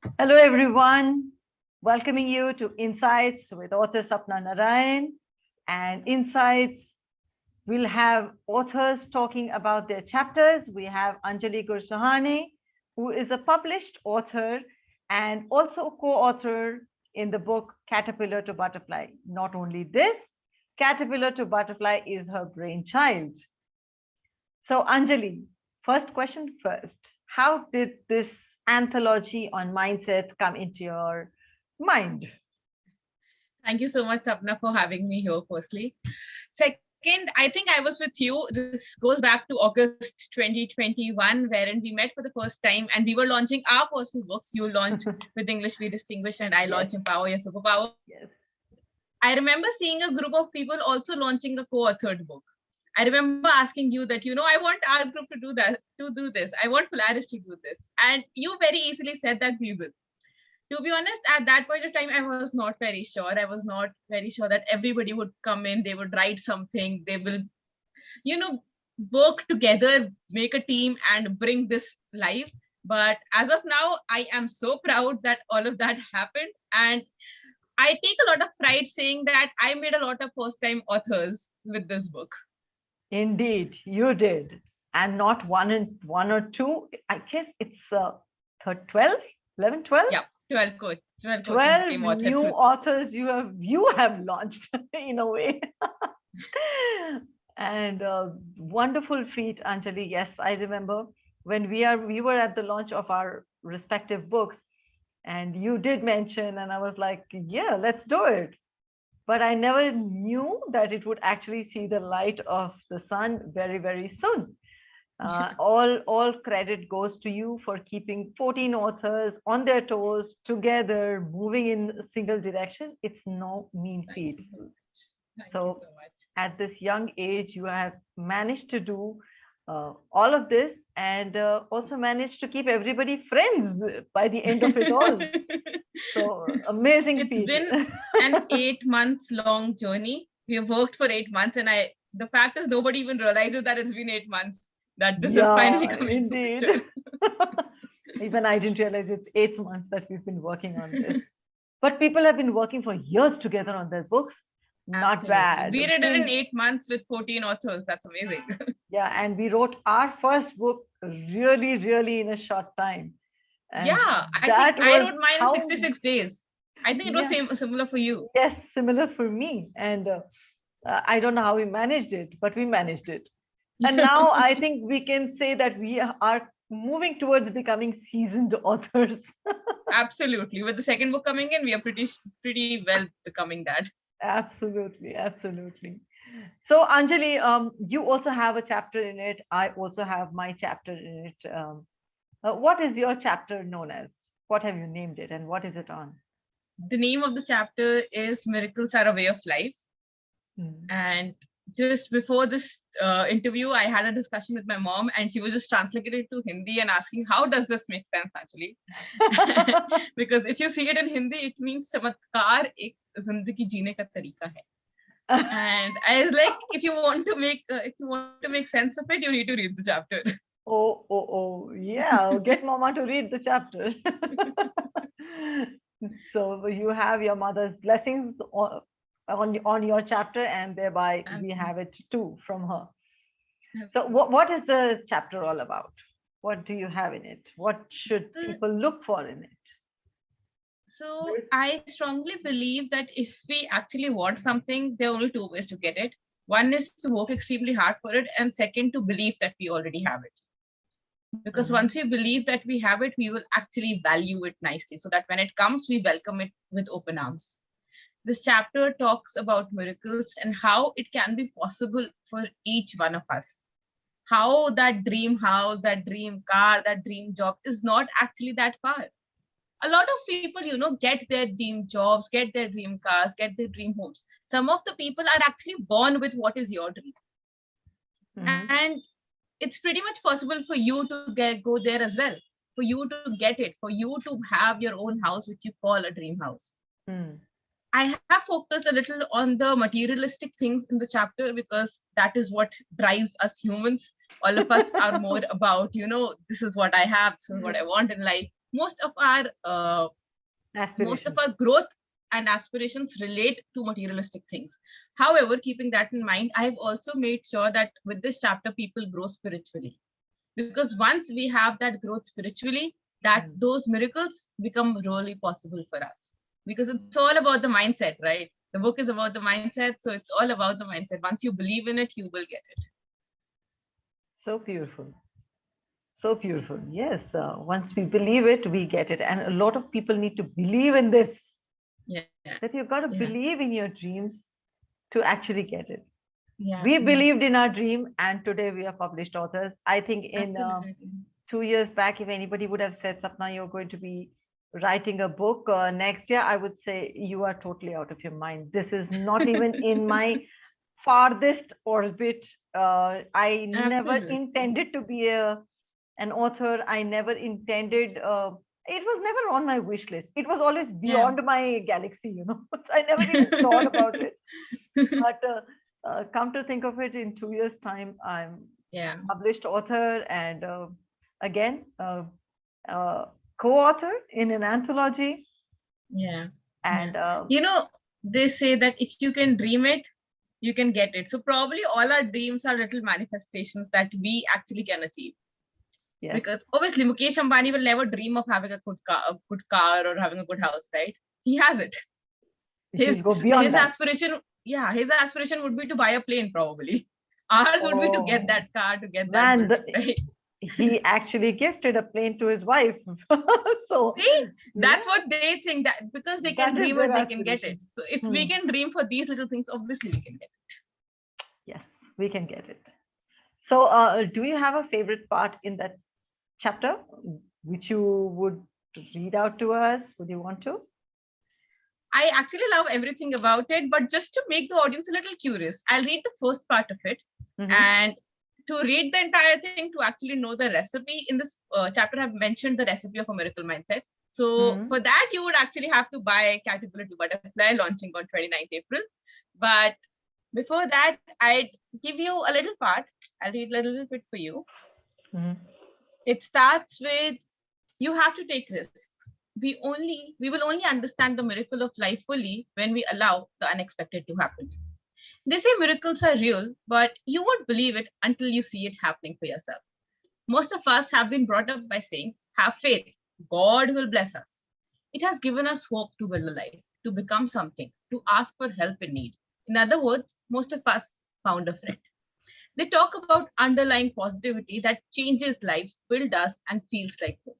Hello, everyone. Welcoming you to Insights with author Sapna Narayan. And Insights, we'll have authors talking about their chapters. We have Anjali Gursahani, who is a published author and also co-author in the book Caterpillar to Butterfly. Not only this, Caterpillar to Butterfly is her brainchild. So Anjali, first question first. How did this anthology on mindset come into your mind? Thank you so much, Sapna, for having me here, firstly. Second, I think I was with you. This goes back to August 2021, wherein we met for the first time and we were launching our personal books. You launched with English Be Distinguished and I launched yes. Empower Your Superpower. Yes. I remember seeing a group of people also launching a co-authored book. I remember asking you that, you know, I want our group to do that, to do this. I want Polaris to do this. And you very easily said that we will. To be honest, at that point of time, I was not very sure. I was not very sure that everybody would come in, they would write something, they will, you know, work together, make a team and bring this live. But as of now, I am so proud that all of that happened. And I take a lot of pride saying that I made a lot of first time authors with this book. Indeed, you did. And not one and one or two. I guess it's uh, 12, 11, 12? Yeah, 12 coach. 12, 12 new authors you have you have launched in a way. and uh, wonderful feat, Anjali. Yes, I remember when we are we were at the launch of our respective books and you did mention and I was like, yeah, let's do it but I never knew that it would actually see the light of the sun very, very soon. Uh, all, all credit goes to you for keeping 14 authors on their toes together, moving in a single direction. It's no mean feat. So, so, so at this young age, you have managed to do uh, all of this and uh, also managed to keep everybody friends by the end of it all. so amazing. It's been an eight months long journey. We have worked for eight months and I, the fact is nobody even realizes that it's been eight months, that this yeah, is finally coming indeed. even I didn't realize it's eight months that we've been working on this. But people have been working for years together on their books not bad. We did it in eight months with 14 authors. That's amazing. yeah, and we wrote our first book really, really in a short time. And yeah, I think I wrote mine in 66 days. I think it was yeah. same similar for you. Yes, similar for me. And uh, uh, I don't know how we managed it, but we managed it. And now I think we can say that we are moving towards becoming seasoned authors. Absolutely. With the second book coming in, we are pretty pretty well becoming that. Absolutely, absolutely. So Anjali, um, you also have a chapter in it. I also have my chapter in it. Um, uh, what is your chapter known as? What have you named it and what is it on? The name of the chapter is Miracles Are a Way of Life. Hmm. And just before this uh, interview, I had a discussion with my mom and she was just translating it to Hindi and asking, how does this make sense actually? because if you see it in Hindi, it means chamatkar ek zindagi jeene ka tarika hai. and I was like, if you want to make uh, if you want to make sense of it, you need to read the chapter. Oh, oh, oh, yeah. I'll Get mama to read the chapter. so you have your mother's blessings on on your chapter and thereby Absolutely. we have it too from her. Absolutely. so what, what is the chapter all about? What do you have in it? What should people look for in it? So i strongly believe that if we actually want something there are only two ways to get it. One is to work extremely hard for it and second to believe that we already have it. Because mm -hmm. once we believe that we have it we will actually value it nicely so that when it comes we welcome it with open arms this chapter talks about miracles and how it can be possible for each one of us. How that dream house, that dream car, that dream job is not actually that far. A lot of people, you know, get their dream jobs, get their dream cars, get their dream homes. Some of the people are actually born with what is your dream. Mm -hmm. And it's pretty much possible for you to get, go there as well, for you to get it, for you to have your own house, which you call a dream house. Mm. I have focused a little on the materialistic things in the chapter because that is what drives us humans. All of us are more about, you know, this is what I have, this is what I want in life. most of our uh, most of our growth and aspirations relate to materialistic things. However, keeping that in mind, I have also made sure that with this chapter, people grow spiritually. Because once we have that growth spiritually, that Mm. those miracles become really possible for us. Because it's all about the mindset, right? The book is about the mindset. So it's all about the mindset. Once you believe in it, you will get it. So beautiful. So beautiful. Yes. Uh, once we believe it, we get it. And a lot of people need to believe in this, Yeah. that you've got to Yeah. believe in your dreams to actually get it. Yeah. We yeah, believed in our dream, and today we are published authors. I think in absolutely. two years back, if anybody would have said, Sapna, you're going to be writing a book uh, next year, I would say you are totally out of your mind. This is not even in my farthest orbit. Uh, I never intended to be a an author. I never intended. Uh, it was never on my wish list. It was always beyond my galaxy, you know. So I never even thought about it. But uh, uh, come to think of it, in two years' time, I'm Yeah. published author and uh, again uh, uh, co-author in an anthology. Yeah. and uh, you know they say that if you can dream it you can get it. So probably all our dreams are little manifestations that we actually can achieve. Yes, because obviously mukesh ambani will never dream of having a good car a good car or having a good house right? He has it. His, will go beyond his that. aspiration yeah his aspiration would be to buy a plane probably. Ours would be to get Oh, that car to get that man, right? He actually gifted a plane to his wife. So See, that's yeah, what they think that because they can That dream it they can get it. so if we Hmm. can dream for these little things obviously we can get it. Yes we can get it. So uh, do you have a favorite part in that chapter which you would read out to us? Would you want to? I actually love everything about it, but just to make the audience a little curious, I'll read the first part of it. Mhm. And to read the entire thing, to actually know the recipe in this uh, chapter, I've mentioned the recipe of a miracle mindset. So Mhm. for that, you would actually have to buy Caterpillar to Butterfly launching on 29th April. But before that, I'd give you a little part. I'll read a little bit for you. Mhm. It starts with you have to take risks. We only we will only understand the miracle of life fully when we allow the unexpected to happen. They say miracles are real, but you won't believe it until you see it happening for yourself. Most of us have been brought up by saying, have faith, God will bless us. It has given us hope to build a life, to become something, to ask for help in need. In other words, most of us found a friend. They talk about underlying positivity that changes lives, builds us, and feels like hope.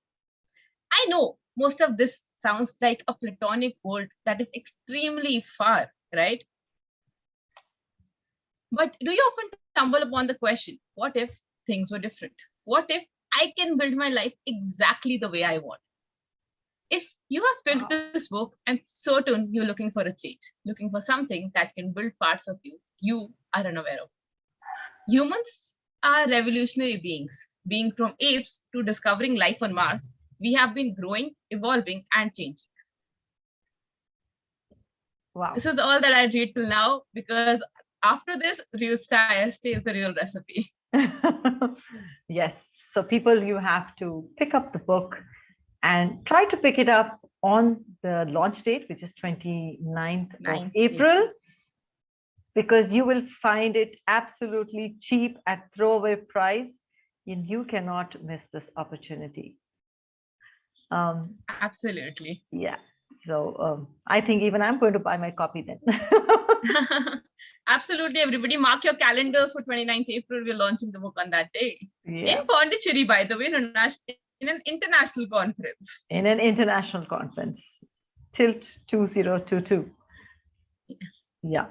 I know most of this sounds like a platonic world that is extremely far, right? But do you often stumble upon the question, what if things were different? What if I can build my life exactly the way I want? If you have picked Wow. Ah. this book, I'm certain you're looking for a change, looking for something that can build parts of you you are unaware of. Humans are revolutionary beings. Being from apes to discovering life on Mars, we have been growing, evolving, and changing. wow This is all that I read till now because after this, real style stays the real recipe. yes so people you have to pick up the book and try to pick it up on the launch date which is 29th of 9th april because you will find it absolutely cheap at throwaway price and you cannot miss this opportunity um Absolutely. yeah so um, i think even i'm going to buy my copy then Absolutely, everybody. Mark your calendars for 29th April. We're launching the book on that day. yeah In Pondicherry, by the way, in a nas- in an international conference. in an international conference tilt 2022 yeah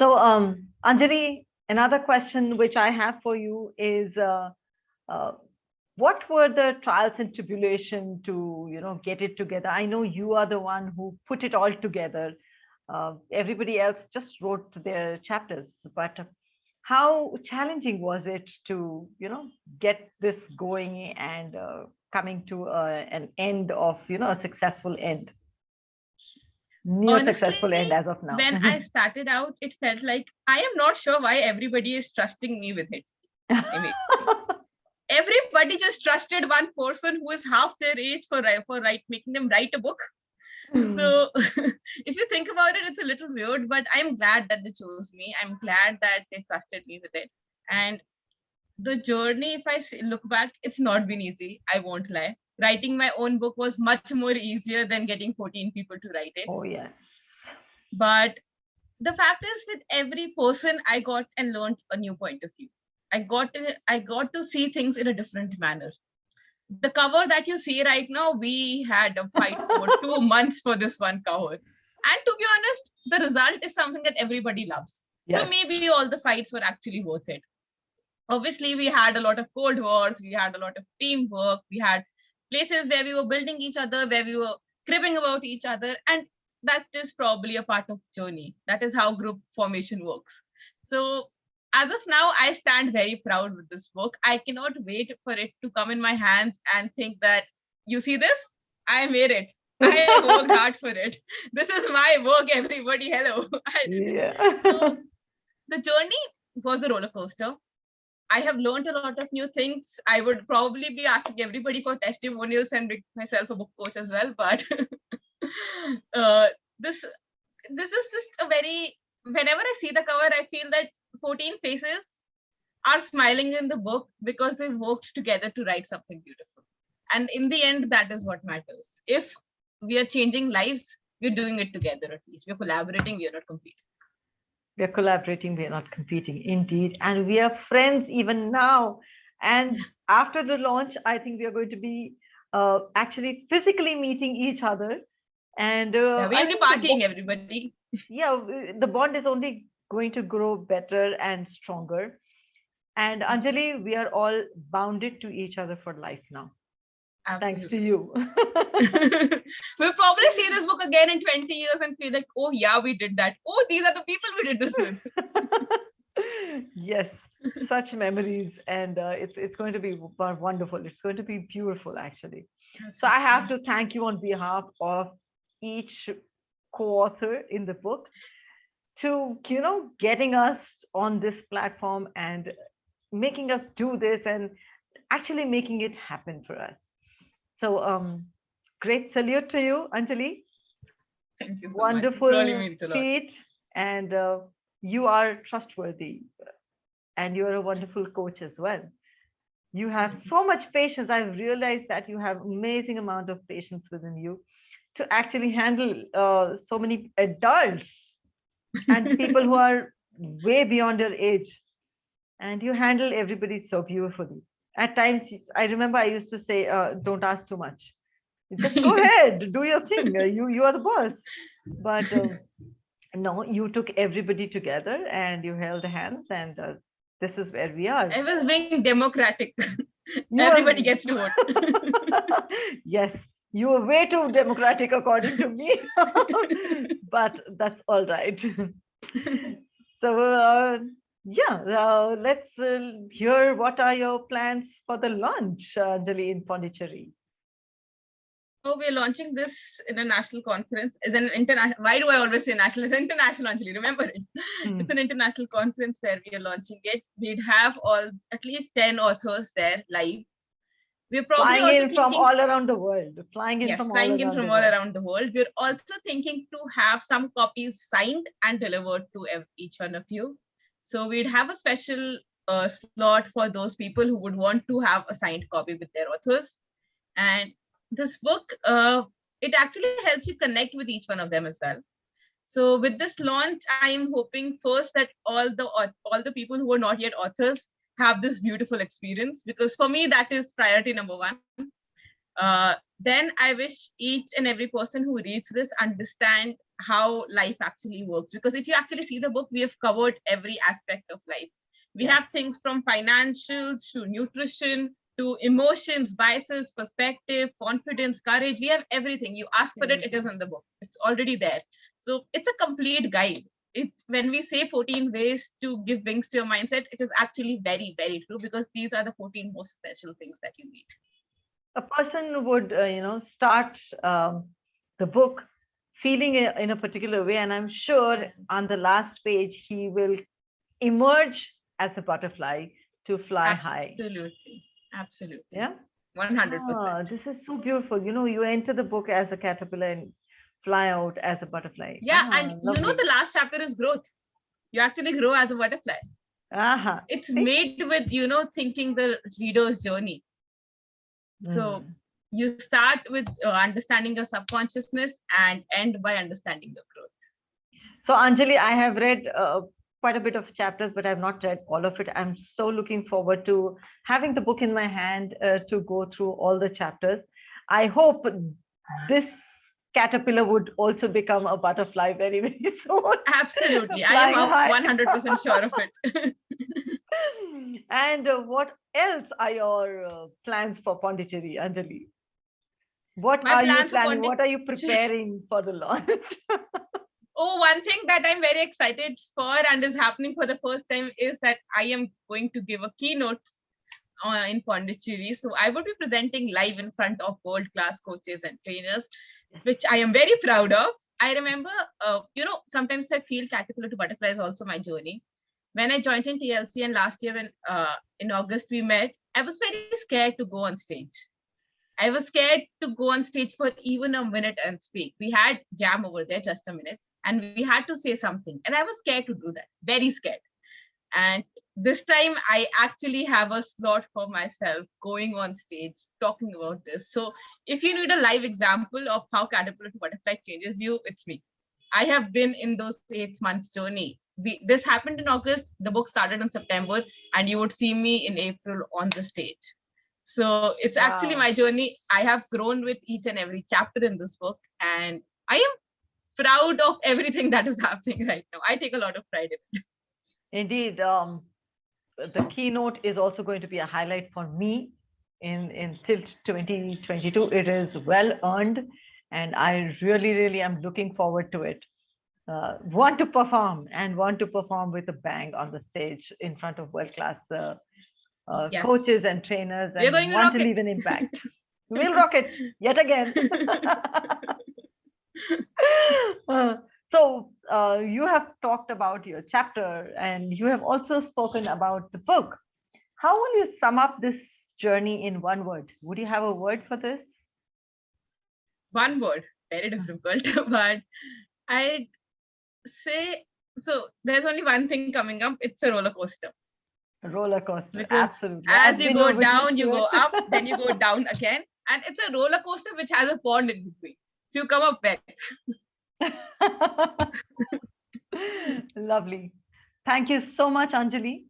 so um anjali another question which i have for you is uh, uh, what were the trials and tribulation to you know get it together? I know you are the one who put it all together. Uh, everybody else just wrote their chapters but how challenging was it to you know get this going and uh, coming to uh, an end of you know a successful end? Near successful end as of now. When I started out, it felt like I am not sure why everybody is trusting me with it. Everybody just trusted one person who is half their age for for write making them write a book. Hmm. So if you think about it, it's a little weird, but I'm glad that they chose me. I'm glad that they trusted me with it. And the journey, if I look back, it's not been easy. I won't lie. Writing my own book was much more easier than getting 14 people to write it oh, yes. but the fact is with every person i got and learned a new point of view i got to, i got to see things in a different manner. The cover that you see right now we had a fight for two months for this one cover. And to be honest the result is something that everybody loves. So maybe all the fights were actually worth it. Obviously we had a lot of cold wars we had a lot of teamwork we had places where we were building each other where we were cribbing about each other and that is probably a part of journey. That is how group formation works. So as of now i stand very proud with this book i cannot wait for it to come in my hands and think that you see this i made it i worked hard for it this is my work everybody hello yeah. so the journey was a roller coaster. I have learned a lot of new things. I would probably be asking everybody for testimonials and myself a book coach as well. But uh, this this is just a very whenever I see the cover, I feel that 14 faces are smiling in the book because they worked together to write something beautiful. And in the end, that is what matters. If we are changing lives, we're doing it together at least. We're collaborating, we are not competing. we are collaborating we are not competing indeed and we are friends even now and after the launch i think we are going to be uh, actually physically meeting each other and uh, Yeah, we I have to think the partying, everybody. yeah the bond is only going to grow better and stronger. And anjali we are all bounded to each other for life now. Thanks to you. We'll probably see this book again in 20 years and feel like, oh yeah, we did that. Oh, these are the people we did this with. yes such memories. And uh, it's it's going to be wonderful. It's going to be beautiful actually. So i have to thank you on behalf of each co-author in the book to you know getting us on this platform and making us do this and actually making it happen for us. So um great salute to you anjali. Thank you so wonderful really means a lot. feat and uh, you are trustworthy and you're a wonderful coach as well. You have so much patience. I've realized that you have amazing amount of patience within you to actually handle uh, so many adults and people who are way beyond your age. And you handle everybody so beautifully. At times i remember i used to say uh, don't ask too much. Just go ahead do your thing. Uh, you you are the boss. But um, no you took everybody together and you held hands and uh, this is where we are. I was being democratic. Everybody gets to vote. yes you were way too democratic according to me but that's all right so uh, yeah uh, let's uh, hear what are your plans for the launch uh, anjali in pondicherry So we're launching this in a national conference. It's an international. Why do I always say national? It's international, Anjali. Remember it. Hmm. It's an international conference where we are launching it. We'd have all at least 10 authors there live. We're probably flying also in from all around the world flying in yes, from flying all in around from the all world. around the world. We're also thinking to have some copies signed and delivered to each one of you. So we'd have a special uh, slot for those people who would want to have a signed copy with their authors. And this book, uh, it actually helps you connect with each one of them as well. So with this launch, I am hoping first that all the all the people who are not yet authors have this beautiful experience because for me that is priority number one. Uh, then I wish each and every person who reads this understand how life actually works because if you actually see the book, we have covered every aspect of life. We have things from financials to nutrition to emotions, biases, perspective, confidence, courage. We have everything. You ask for it, it is in the book. It's already there. So it's a complete guide. It when we say 14 ways to give wings to your mindset, it is actually very, very true because these are the 14 most essential things that you need. a person would uh, you know start um, the book feeling in a particular way and i'm sure on the last page he will emerge as a butterfly to fly high Absolutely. Absolutely. Yeah. 100%. Ah, this is so beautiful. You know, you enter the book as a caterpillar and fly out as a butterfly. Yeah, Ah, and you know the last chapter is growth. You actually grow as a butterfly. Aha. It's See? made with, you know, thinking the reader's journey. So Mm. you start with uh, understanding your subconsciousness and end by understanding your growth. So Anjali, I have read uh, quite a bit of chapters, but I've not read all of it. I'm so looking forward to having the book in my hand uh, to go through all the chapters. I hope this caterpillar would also become a butterfly very, very soon. Absolutely. I am high. 100% sure of it. and uh, what else are your uh, plans for Pondicherry, Anjali? What My are you planning? What are you preparing for the launch? Oh, one thing that I'm very excited for and is happening for the first time is that I am going to give a keynote uh, in Pondicherry. So I will be presenting live in front of world-class coaches and trainers, which I am very proud of. I remember, uh, you know, sometimes I feel caterpillar to butterfly is also my journey. When I joined in TLC and last year when uh, in August we met, I was very scared to go on stage. I was scared to go on stage for even a minute and speak. We had jam over there, just a minute, and we had to say something. And I was scared to do that, very scared. And this time I actually have a slot for myself going on stage, talking about this. So if you need a live example of how caterpillar to butterfly changes you, it's me. I have been in those eight months journey. We, this happened in August, the book started in September, and you would see me in April on the stage. So it's actually my journey. I have grown with each and every chapter in this book, and I am proud of everything that is happening right now. I take a lot of pride in it. Indeed, um, the keynote is also going to be a highlight for me in, in Tilt 2022. It is well earned, and I really, really am looking forward to it. Uh, want to perform and want to perform with a bang on the stage in front of world-class uh, uh, Yes. coaches and trainers and going to want to rock leave an impact. we'll rock it yet again. So uh, you have talked about your chapter and you have also spoken about the book. How will you sum up this journey in one word? Would you have a word for this? One word, very difficult, but I'd say so. There's only one thing coming up. It's a roller coaster. A roller coaster. because Absolutely. as I've you go down, you go up, then you go down again, and it's a roller coaster which has a pond in between. So you come up back. Lovely. Thank you so much, Anjali,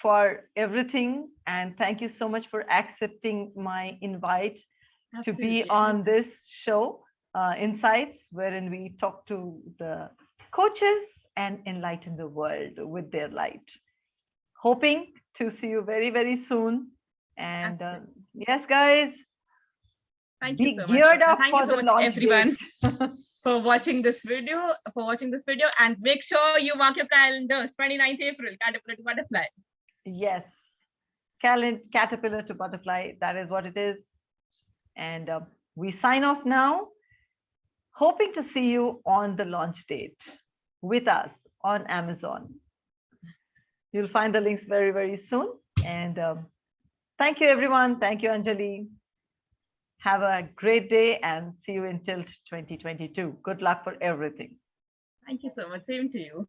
for everything. And thank you so much for accepting my invite to be on this show, uh, Insights, wherein we talk to the coaches and enlighten the world with their light. Hoping to see you very, very soon. And uh, yes, guys, Thank you so much. up Thank for you so the much, everyone. for watching this video. For watching this video, and make sure you mark your calendars. 29th April, Caterpillar to Butterfly. Yes, caterpillar to butterfly, that is what it is. And uh, we sign off now, hoping to see you on the launch date with us on Amazon. You'll find the links very, very soon. And um, thank you, everyone. Thank you, Anjali. Have a great day and see you in Tilt 2022. Good luck for everything. Thank you so much. Same to you.